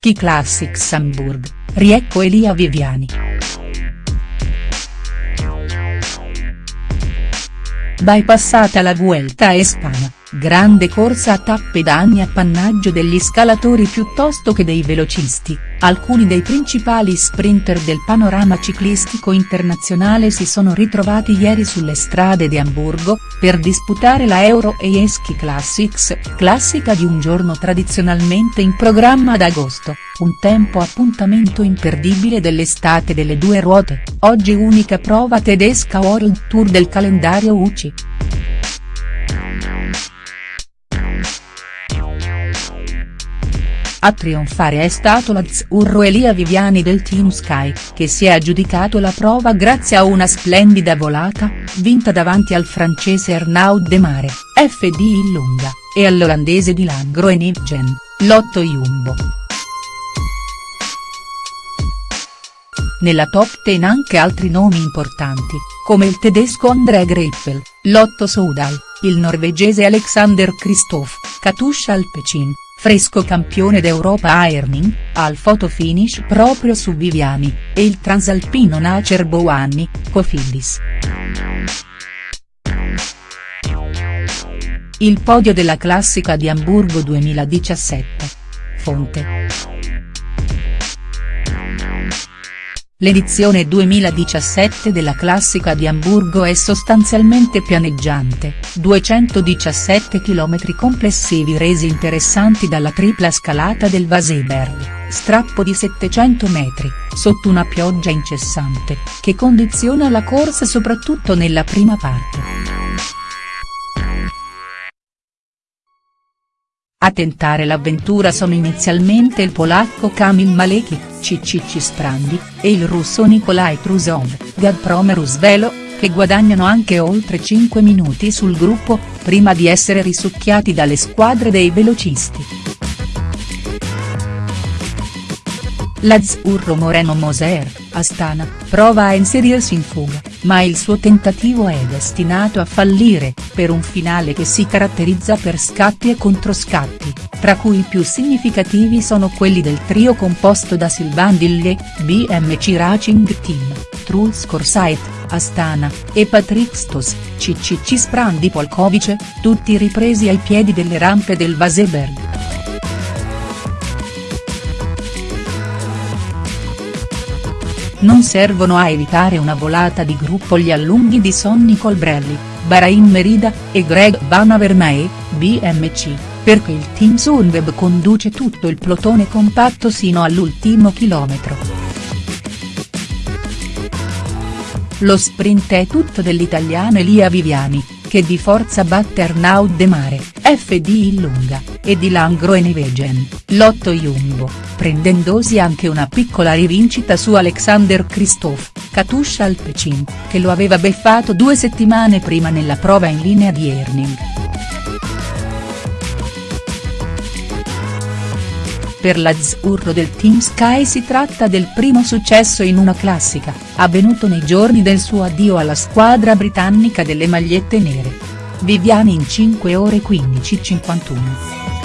Ski Classics Hamburg, riecco Elia Viviani. Bypassata la Vuelta a Espana, grande corsa a tappe da anni appannaggio degli scalatori piuttosto che dei velocisti, alcuni dei principali sprinter del panorama ciclistico internazionale si sono ritrovati ieri sulle strade di Amburgo, per disputare la Euro Ski Classics, classica di un giorno tradizionalmente in programma ad agosto, un tempo appuntamento imperdibile dell'estate delle due ruote, oggi unica prova tedesca World Tour del calendario UCI. A trionfare è stato l'azzurro Elia Viviani del Team Sky, che si è aggiudicato la prova grazie a una splendida volata, vinta davanti al francese Arnaud Demare, FD in lunga, e all'olandese Dylan Groenewegen, Lotto Jumbo. Nella top 10 anche altri nomi importanti, come il tedesco André Greipel, Lotto Soudal, il norvegese Alexander Kristoff, Katusha Alpecin, fresco campione d'Europa a Erning, al fotofinish proprio su Viviani, e il transalpino Nacer Bouhanni, Cofidis. Il podio della classica di Amburgo 2017. Fonte. L'edizione 2017 della Classica di Amburgo è sostanzialmente pianeggiante, 217 km complessivi resi interessanti dalla tripla scalata del Vaseberg, strappo di 700 metri, sotto una pioggia incessante, che condiziona la corsa soprattutto nella prima parte. A tentare l'avventura sono inizialmente il polacco Kamil Malekich, Cicicci Sprandi, e il russo Nikolai Trusov, Gazprom Rusvelo, che guadagnano anche oltre 5 minuti sul gruppo, prima di essere risucchiati dalle squadre dei velocisti. L'azzurro Moreno Moser, Astana, prova a inserirsi in fuga, ma il suo tentativo è destinato a fallire, per un finale che si caratterizza per scatti e controscatti, tra cui i più significativi sono quelli del trio composto da Sylvain Dille, BMC Racing Team, Truls Korsait, Astana, e Patrick Stos, CCC Sprandi Polkovice, tutti ripresi ai piedi delle rampe del Vaseberg. Non servono a evitare una volata di gruppo gli allunghi di Sonny Colbrelli, Bahrain Merida, e Greg Van Avermaet, BMC, perché il team Sunweb conduce tutto il plotone compatto sino all'ultimo chilometro. Lo sprint è tutto dell'italiano Elia Viviani, che di forza batte Arnaud De Mare, FD in lunga, e di Langro e Nevegen, Lotto Jumbo, prendendosi anche una piccola rivincita su Alexander Kristoff, Katusha Alpecin, che lo aveva beffato due settimane prima nella prova in linea di Erning. Per l'azzurro del Team Sky si tratta del primo successo in una classica, avvenuto nei giorni del suo addio alla squadra britannica delle magliette nere. Viviani in 5 ore 15.51.